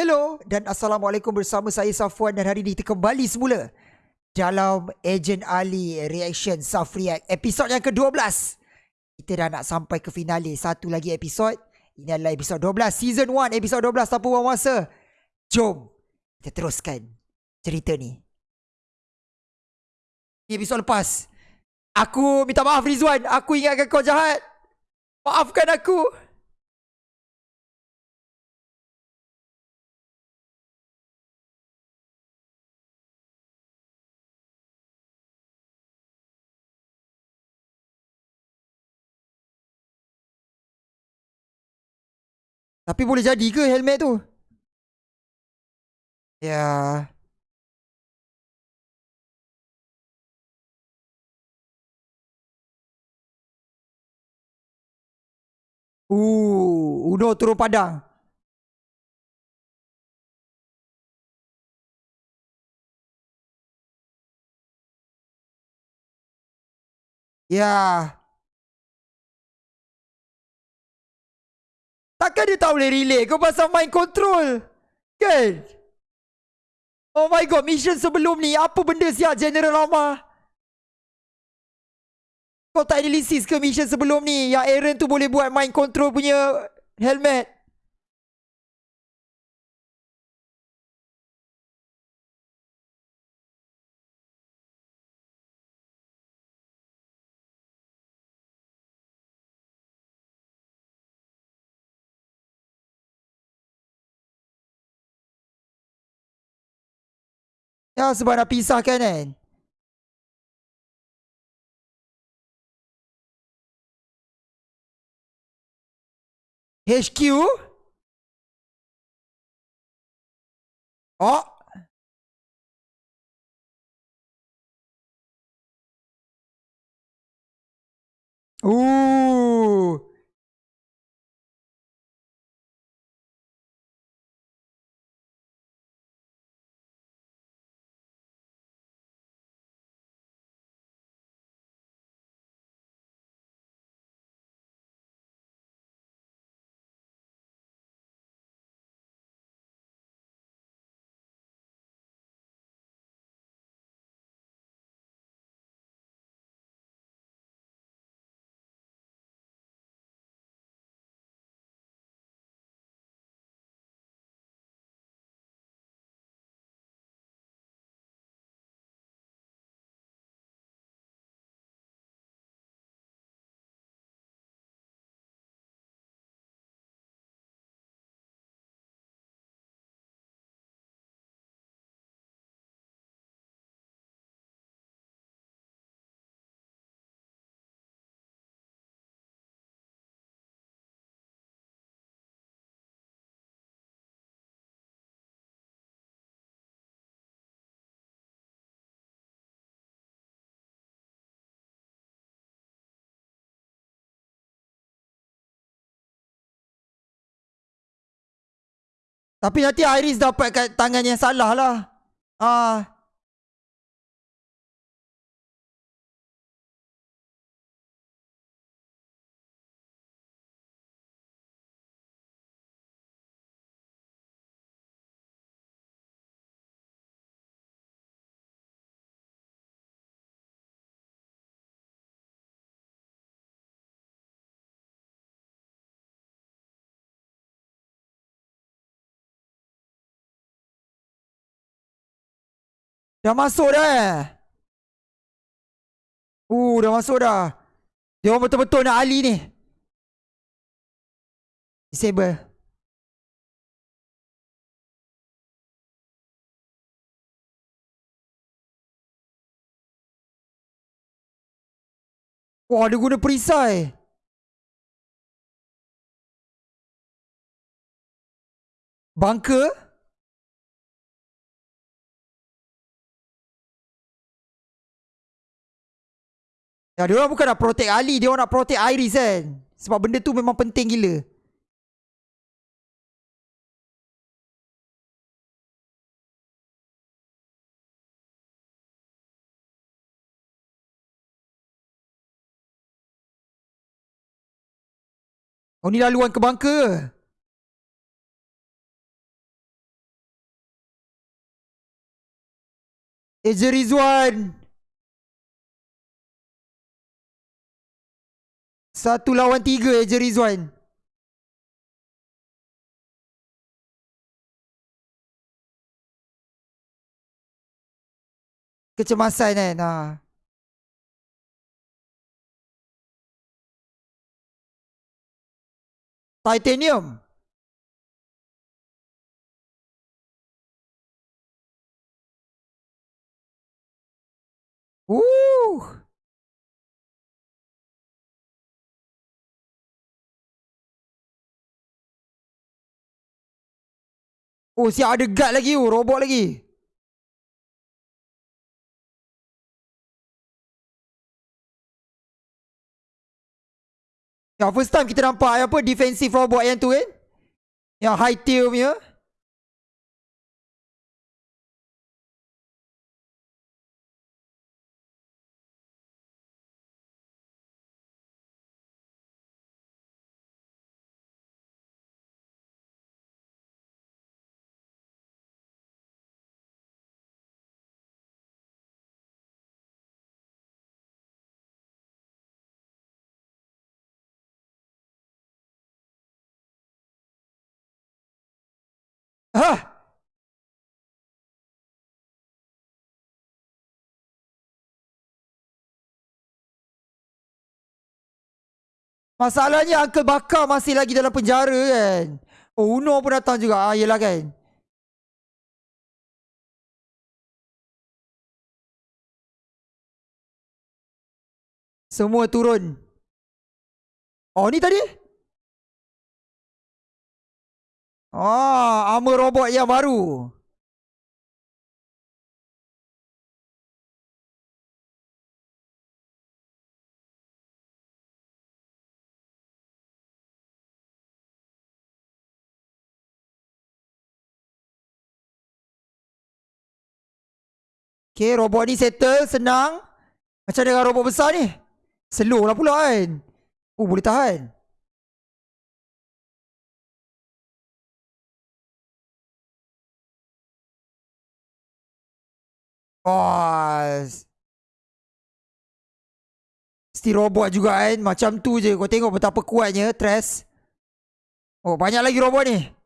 Hello dan Assalamualaikum bersama saya Safwan dan hari ini kita kembali semula dalam Agent Ali Reaction Safriak episod yang ke-12. Kita dah nak sampai ke finale. Satu lagi episod. Ini adalah episod 12 season 1 episod 12 tanpa buang masa. Jom kita teruskan cerita ni. Ini episod lepas. Aku minta maaf Rizwan. Aku ingatkan kau jahat. Maafkan aku. Tapi boleh jadi ke helmet tu? Ya. Uh, Udo turun padang. Ya. Takkan dia tak boleh relay kau pasal mind control? Kan? Oh my god, mission sebelum ni apa benda siap General Rama? Kau tak analisis ke mission sebelum ni yang Aaron tu boleh buat mind control punya helmet? Ya sebab nak pisahkan kan HQ Oh. Ooh Tapi nanti Iris dapat kat tangan yang salah lah. Ah. Dah masuk dah eh. Uh, dah masuk dah. Dia orang betul-betul nak Ali ni. Disable. Wah, dia guna perisai. Bunker? Ya, dia orang bukan nak protect Ali, dia orang nak protect Iris kan. Sebab benda tu memang penting gila. Oh ni laluan ke bangka ke? Ejri Satu lawan tiga Eja Rizwan. Kecemasan kan. Ha. Titanium. Woo! Oh, siap ada guard lagi oh, robot lagi. Ya, first time kita nampak apa defensive robot yang tu kan? Yang high tier punya. Hah? Masalahnya Uncle Bakar masih lagi dalam penjara kan. Oh, Uno pun datang juga. Ah, yelah kan. Semua turun. Oh, ni tadi? Oh, armor robot yang baru. Okay, robot ni settle, senang. Macam dengan robot besar ni. Slow lah pula kan. Oh, boleh tahan. Oh. Still robot juga kan. Macam tu je. Kau tengok betapa kuatnya. Tres. Oh, banyak lagi robot ni.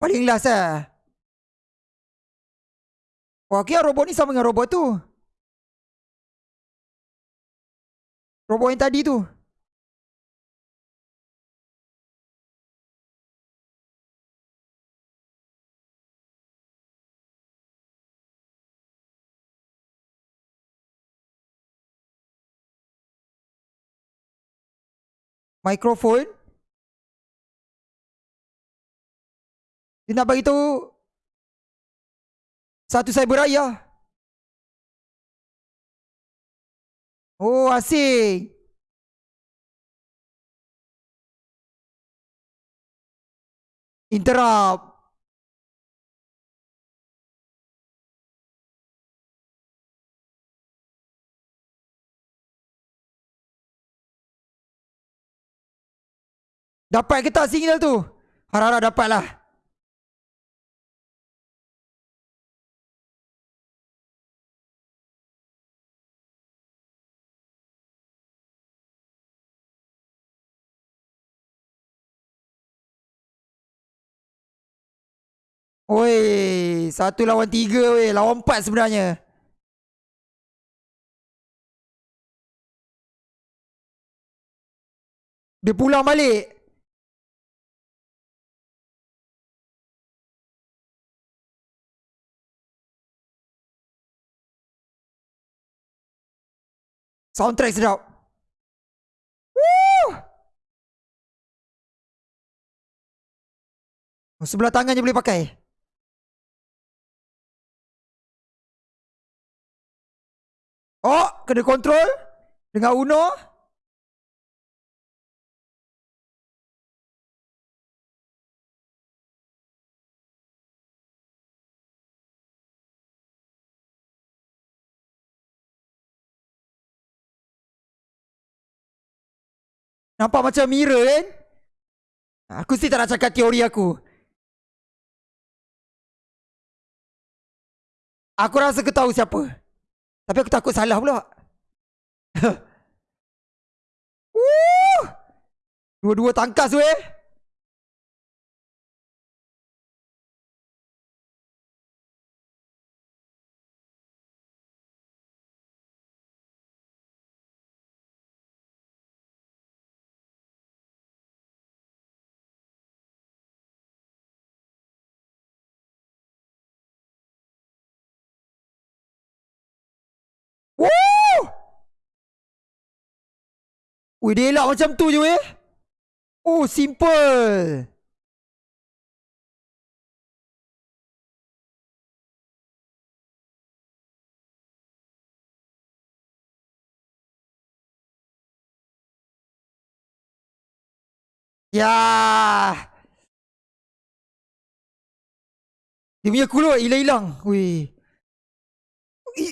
Paling last lah. Oh, okay, robot ni sama dengan robot tu. Robot yang tadi tu. Microphone. Dia nak bagi tahu satu saya beraya. Oh, asing. Interrupt. Dapat ke tak signal tu? Harap-harap dapat lah. Oi, satu lawan tiga weh. Lawan empat sebenarnya. Dia pulang balik. Soundtrack sedap. Woo! Oh, sebelah tangan je boleh pakai. Oh, kena kontrol dengan Uno. Nampak macam mirror kan? Aku sih tak nak cakap teori aku. Aku rasa tahu siapa. Tapi aku takut salah pula. Woo! Dua-dua tangkas weh. Ui, dia elak macam tu je weh. Oh, simple. Ya. Dia punya kulut hilang-hilang.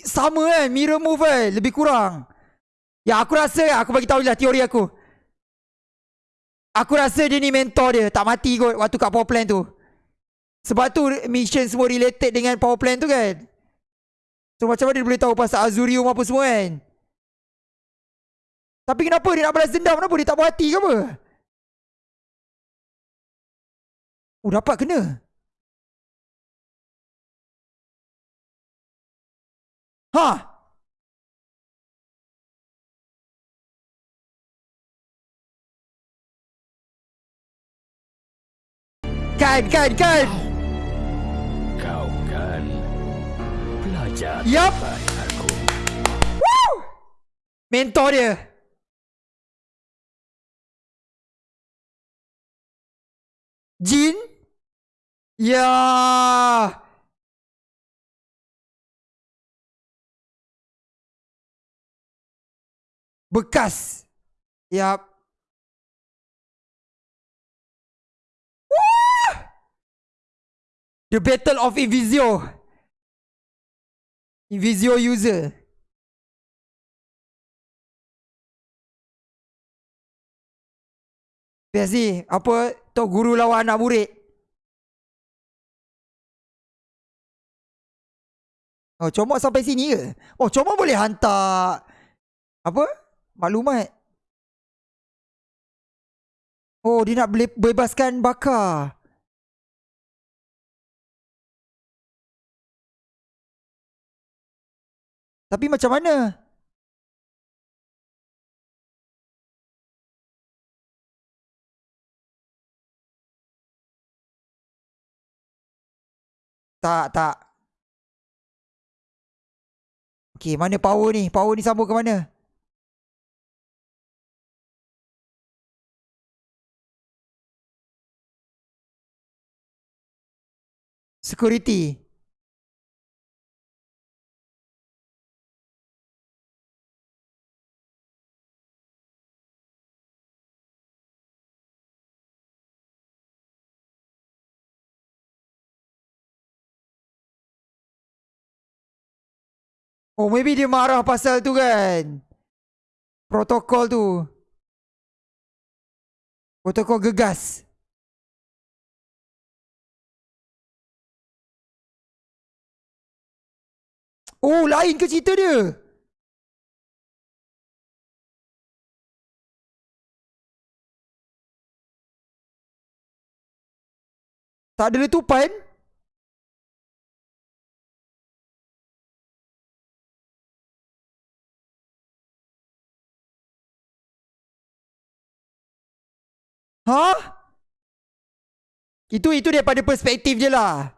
Sama kan Mirror move kan Lebih kurang Ya aku rasa Aku bagi tahu lah teori aku. Aku rasa dia ni mentor dia Tak mati kot Waktu kat power plant tu. Sebab tu Mission semua related Dengan power plant tu kan. So macam mana dia boleh tahu Pasal Azurium apa semua kan? Tapi kenapa dia nak balas dendam? Kenapa dia tak puas hati ke apa? Oh dapat kena. Ha Kan kan kan. Kau kan pelajar terbaik aku. Mentor dia. Jin. Ya. Bekas. Yap Wah! The Battle of Invisio. Invisio user. Biasa ni Apa? Tok guru lawan anak murid. Oh comot sampai sini ke? Oh comot boleh hantar. Apa? Maklumat. Oh dia nak bebaskan bakar Tapi macam mana Tak, tak. Okay, mana power ni? Power ni sambung ke mana? Security. Oh, maybe dia marah pasal tu kan. Protokol tu. Protokol gegas. Oh, lain ke cerita dia? Tak ada letupan? Ha? Itu itu daripada perspektif je lah.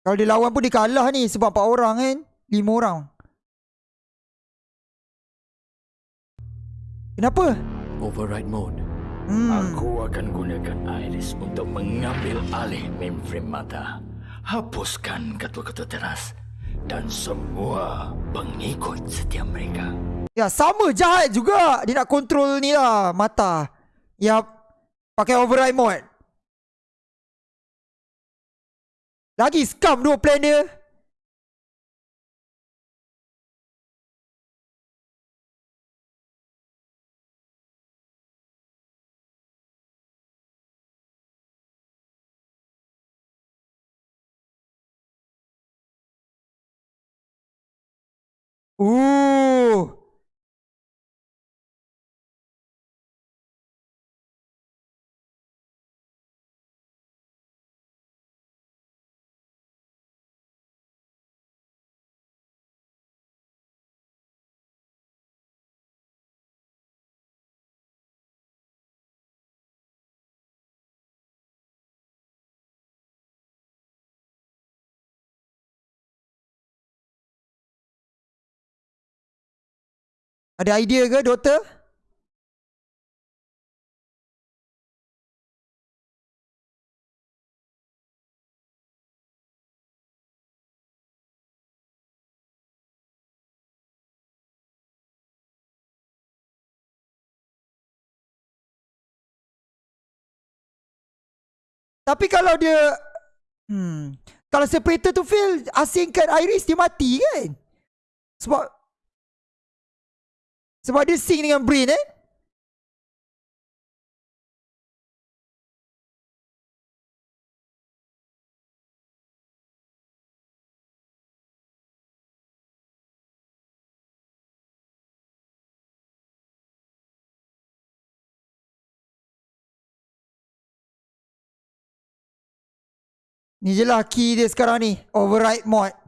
Kalau dia lawan pun dia kalah ni sebab empat orang kan. Lima orang. Kenapa? Override mode. Hmm. Aku akan gunakan Iris untuk mengambil alih mainframe mata. Hapuskan ketua-ketua teras dan semua pengikut setia mereka. Ya sama jahat juga. Dia nak kontrol ni lah mata. Ya pakai override mode. Lagi scam dua plan dia. Ooh. Ada idea ke doktor? Tapi kalau dia hmm, kalau separator tu fail asingkan Iris dia mati kan? Sebab sebab dia sync dengan brain eh. Ni je lah key dia sekarang ni. Override mod.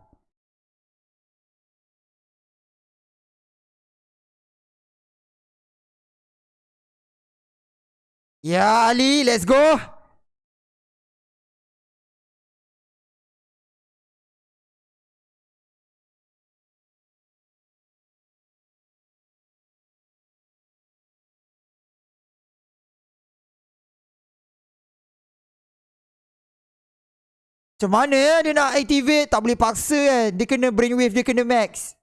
Ya Ali, let's go. Macam mana dia nak activate tak boleh paksa kan. Dia kena brainwave, dia kena max.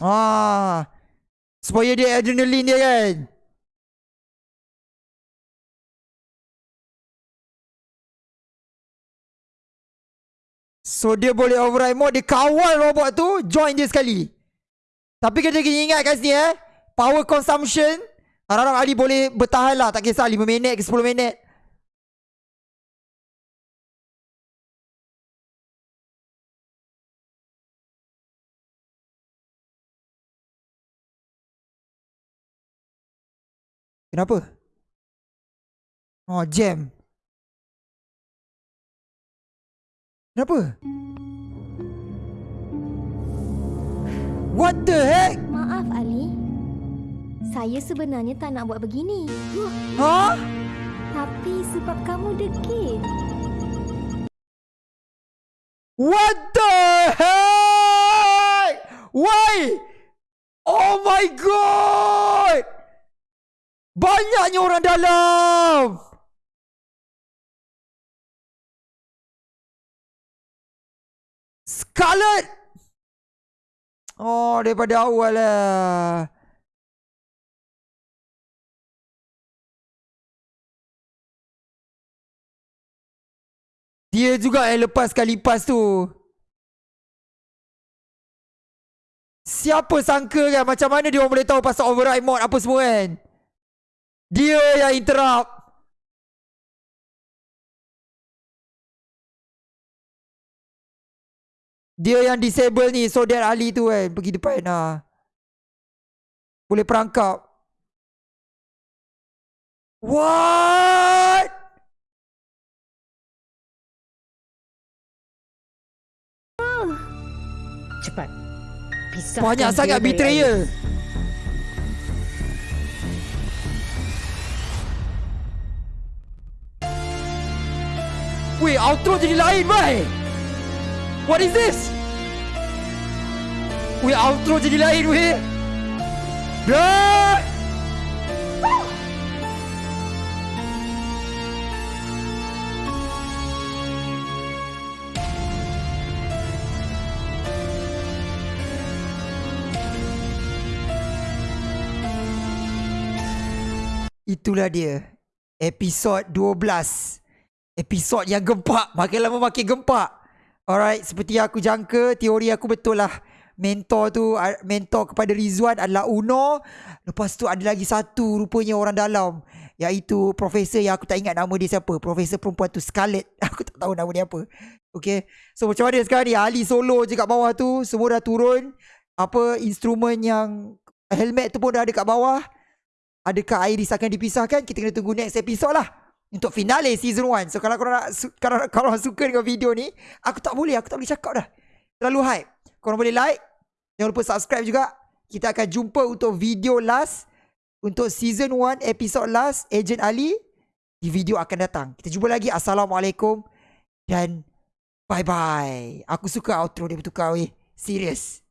Ah. Supaya dia adrenaline dia kan. So dia boleh override mode Dia kawal robot tu Join dia sekali Tapi kita kena ingat kat sini eh Power consumption Harap-harap Ali boleh bertahan lah Tak kisah 5 minit ke 10 minit Kenapa? Oh, jam. Kenapa? What the heck? Maaf Ali. Saya sebenarnya tak nak buat begini. Ha? Tapi sebab kamu degil. What the heck? Why? Oh my god! Banyaknya orang dalam! Scarlet! Oh, daripada awal lah. Dia juga yang lepaskan lipas tu. Siapa sangka kan macam mana dia orang boleh tahu pasal override mod apa semua kan? Dia yang interrupt. Dia yang disable ni so that Ali tu kan pergi depan lah. Boleh perangkap. What? Cepat. Pisahkan Banyak sangat betrayal. Iris. Weh, outro jadi lain, weh. What is this? Weh, outro jadi lain, weh. Dah. Itulah dia. Episod 12. Episod yang gempak. Makin lama makin gempak. Alright, seperti yang aku jangka, teori aku betul lah. Mentor tu, mentor kepada Rizwan adalah Uno. Lepas tu ada lagi satu rupanya orang dalam. Iaitu profesor yang aku tak ingat nama dia siapa. Profesor perempuan tu Scarlett. Aku tak tahu nama dia apa. Okay. So macam mana sekarang ni? Ali solo je kat bawah tu. Semua dah turun. Apa instrumen yang helmet tu pun dah ada kat bawah. Adakah Iris akan dipisahkan? Kita kena tunggu next episode lah. Untuk finale season 1. So kalau korang, nak, kalau korang suka dengan video ni, aku tak boleh. Aku tak boleh cakap dah. Terlalu hype. Korang boleh like. Jangan lupa subscribe juga. Kita akan jumpa untuk video last. Untuk season 1 episode last. Agent Ali. Di video akan datang. Kita jumpa lagi. Assalamualaikum. Dan bye-bye. Aku suka outro dia bertukar weh. Serius.